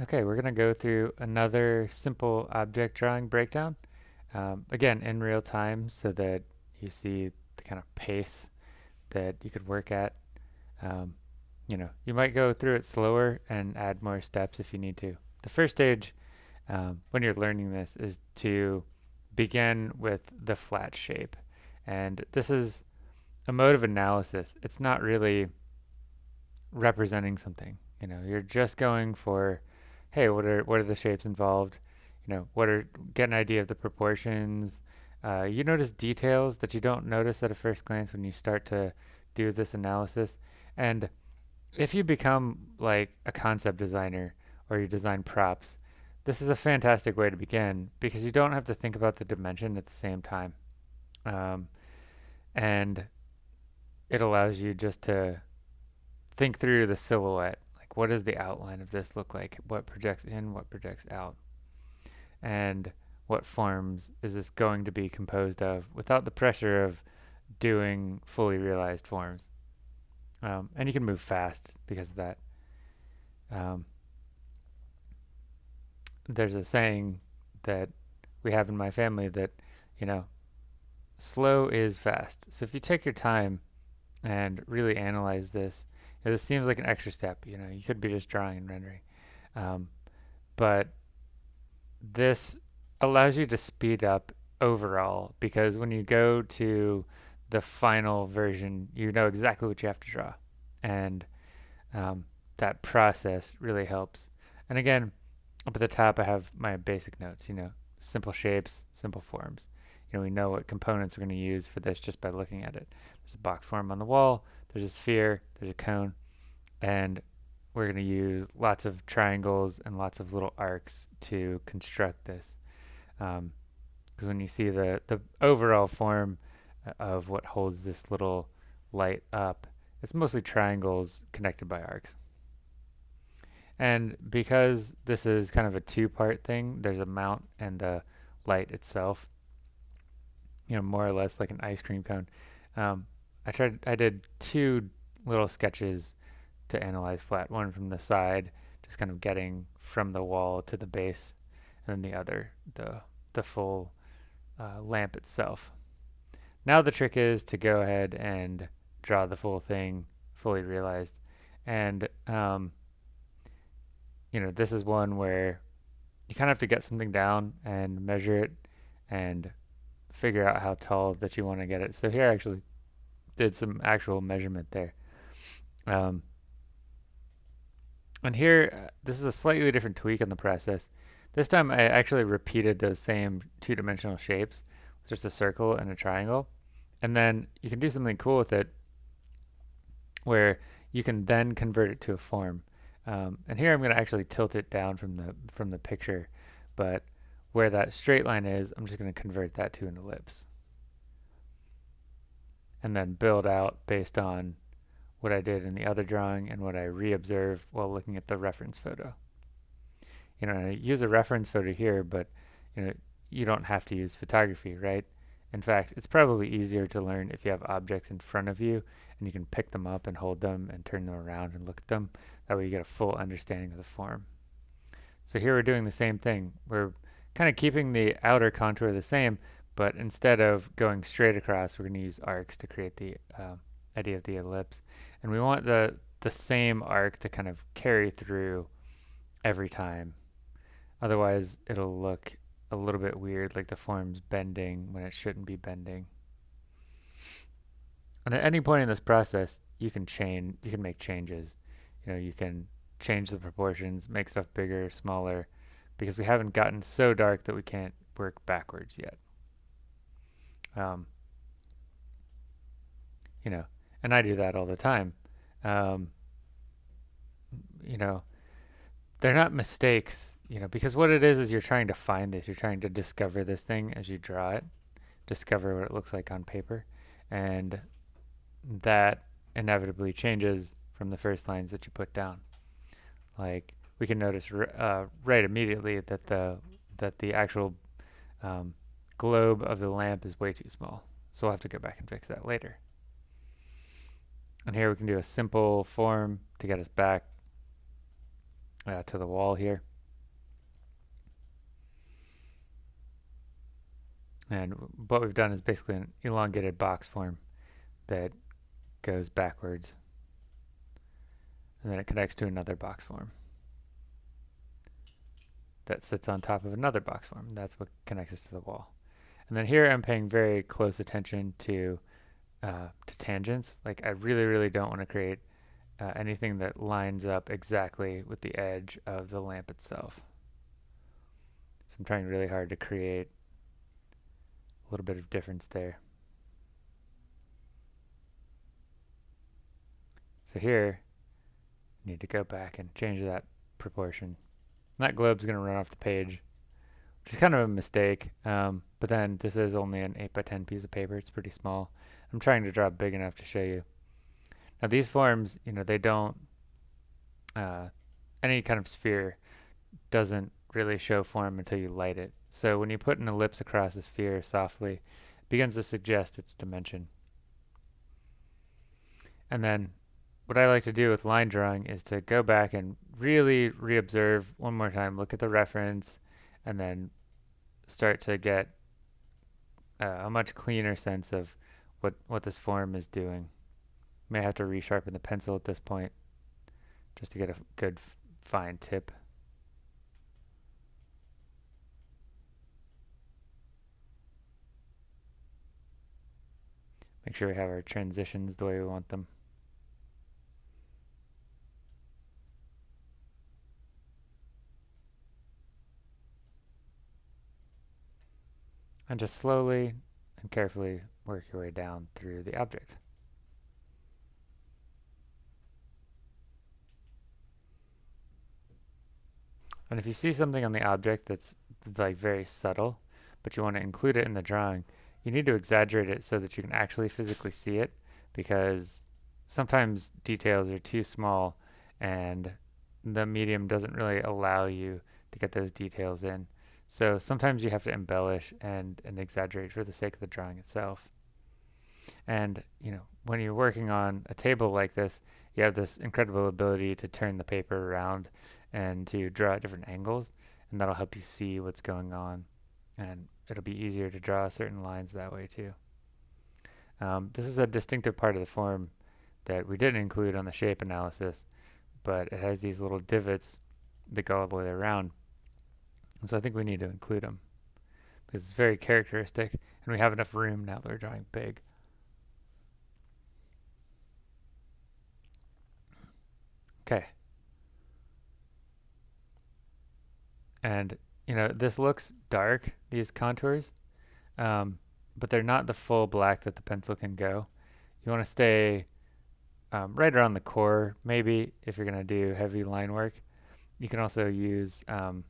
Okay, we're going to go through another simple object drawing breakdown. Um, again, in real time so that you see the kind of pace that you could work at. Um, you know, you might go through it slower and add more steps if you need to. The first stage um, when you're learning this is to begin with the flat shape. And this is a mode of analysis. It's not really representing something. You know, you're just going for hey, what are what are the shapes involved? You know, what are get an idea of the proportions. Uh, you notice details that you don't notice at a first glance when you start to do this analysis. And if you become like a concept designer or you design props, this is a fantastic way to begin because you don't have to think about the dimension at the same time. Um, and it allows you just to think through the silhouette what does the outline of this look like? What projects in, what projects out? And what forms is this going to be composed of without the pressure of doing fully realized forms? Um, and you can move fast because of that. Um, there's a saying that we have in my family that, you know, slow is fast. So if you take your time and really analyze this, this seems like an extra step. You know, you could be just drawing and rendering. Um, but this allows you to speed up overall because when you go to the final version, you know exactly what you have to draw. And um, that process really helps. And again, up at the top, I have my basic notes, you know, simple shapes, simple forms. You know, we know what components we're going to use for this just by looking at it. There's a box form on the wall, there's a sphere, there's a cone, and we're going to use lots of triangles and lots of little arcs to construct this. Because um, when you see the, the overall form uh, of what holds this little light up, it's mostly triangles connected by arcs. And because this is kind of a two-part thing, there's a mount and the light itself, you know, more or less like an ice cream cone. Um, I tried, I did two little sketches to analyze flat. One from the side, just kind of getting from the wall to the base, and then the other, the, the full uh, lamp itself. Now the trick is to go ahead and draw the full thing fully realized. And, um, you know, this is one where you kind of have to get something down and measure it and figure out how tall that you want to get it. So here actually did some actual measurement there. Um, and here, uh, this is a slightly different tweak in the process. This time I actually repeated those same two-dimensional shapes, just a circle and a triangle. And then you can do something cool with it where you can then convert it to a form. Um, and here I'm going to actually tilt it down from the from the picture, but where that straight line is, I'm just going to convert that to an ellipse. And then build out based on what I did in the other drawing and what I re-observed while looking at the reference photo. You know, I use a reference photo here, but you know, you don't have to use photography, right? In fact, it's probably easier to learn if you have objects in front of you and you can pick them up and hold them and turn them around and look at them. That way you get a full understanding of the form. So here we're doing the same thing. We're kind of keeping the outer contour the same, but instead of going straight across, we're going to use arcs to create the uh, idea of the ellipse. And we want the, the same arc to kind of carry through every time. Otherwise, it'll look a little bit weird, like the form's bending when it shouldn't be bending. And at any point in this process, you can change, you can make changes. You know, you can change the proportions, make stuff bigger, smaller, because we haven't gotten so dark that we can't work backwards yet. Um, you know, and I do that all the time. Um, you know, they're not mistakes, you know, because what it is is you're trying to find this. You're trying to discover this thing as you draw it, discover what it looks like on paper, and that inevitably changes from the first lines that you put down. Like we can notice uh, right immediately that the that the actual um, globe of the lamp is way too small. So we'll have to go back and fix that later. And here we can do a simple form to get us back. uh, to the wall here. And what we've done is basically an elongated box form that goes backwards. And then it connects to another box form that sits on top of another box form. That's what connects us to the wall. And then here I'm paying very close attention to uh, to tangents. Like I really, really don't want to create uh, anything that lines up exactly with the edge of the lamp itself. So I'm trying really hard to create a little bit of difference there. So here, I need to go back and change that proportion. That globe's going to run off the page, which is kind of a mistake. Um, but then this is only an 8 by 10 piece of paper. It's pretty small. I'm trying to draw big enough to show you. Now these forms, you know, they don't, uh, any kind of sphere doesn't really show form until you light it. So when you put an ellipse across a sphere softly, it begins to suggest its dimension. And then what I like to do with line drawing is to go back and really reobserve one more time, look at the reference, and then start to get uh, a much cleaner sense of what, what this form is doing. May have to resharpen the pencil at this point just to get a good fine tip. Make sure we have our transitions the way we want them. And just slowly and carefully work your way down through the object. And if you see something on the object that's like very subtle, but you want to include it in the drawing, you need to exaggerate it so that you can actually physically see it because sometimes details are too small and the medium doesn't really allow you to get those details in. So sometimes you have to embellish and, and exaggerate for the sake of the drawing itself. And, you know, when you're working on a table like this, you have this incredible ability to turn the paper around and to draw at different angles, and that'll help you see what's going on. And it'll be easier to draw certain lines that way too. Um, this is a distinctive part of the form that we didn't include on the shape analysis, but it has these little divots that go all the way around. And so I think we need to include them because it's very characteristic and we have enough room now that we're drawing big. Okay. And, you know, this looks dark, these contours, um, but they're not the full black that the pencil can go. You want to stay um, right around the core, maybe, if you're going to do heavy line work. You can also use um,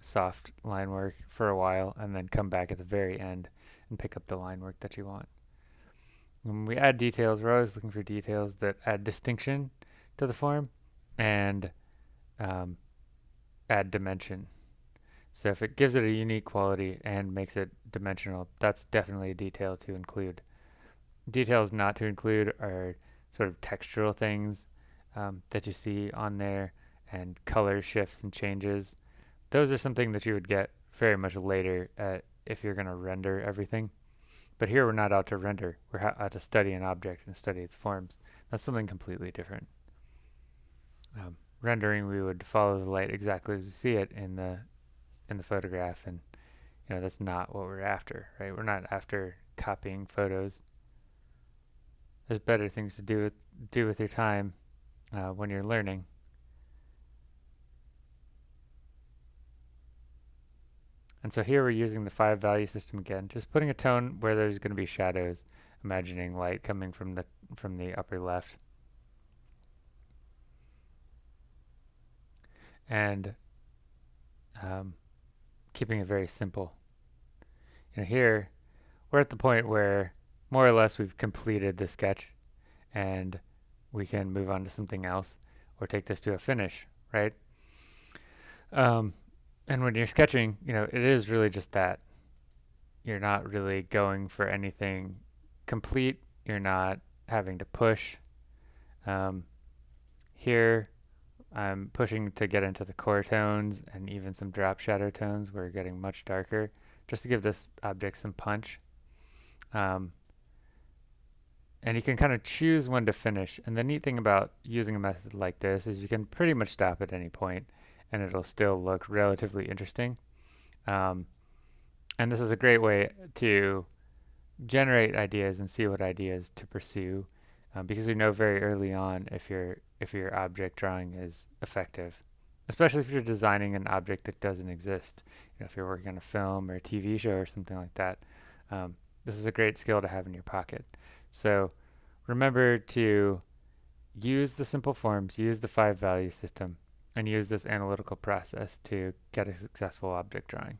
soft line work for a while and then come back at the very end and pick up the line work that you want. When we add details, we're always looking for details that add distinction to the form and um, add dimension. So if it gives it a unique quality and makes it dimensional, that's definitely a detail to include. Details not to include are sort of textural things um, that you see on there and color shifts and changes. Those are something that you would get very much later if you're going to render everything. But here we're not out to render. We're out to study an object and study its forms. That's something completely different. Um, rendering, we would follow the light exactly as we see it in the in the photograph, and you know that's not what we're after, right? We're not after copying photos. There's better things to do with do with your time uh, when you're learning. And so here we're using the five value system again, just putting a tone where there's going to be shadows, imagining light coming from the from the upper left. And um, keeping it very simple. And here we're at the point where more or less we've completed the sketch and we can move on to something else or take this to a finish, right? Um, and when you're sketching, you know, it is really just that. You're not really going for anything complete. You're not having to push. Um, here, I'm pushing to get into the core tones and even some drop shadow tones where we're getting much darker just to give this object some punch. Um, and you can kind of choose when to finish. And the neat thing about using a method like this is you can pretty much stop at any point and it'll still look relatively interesting. Um, and this is a great way to generate ideas and see what ideas to pursue um, because we know very early on if your if your object drawing is effective especially if you're designing an object that doesn't exist you know if you're working on a film or a TV show or something like that um, this is a great skill to have in your pocket so remember to use the simple forms use the five value system and use this analytical process to get a successful object drawing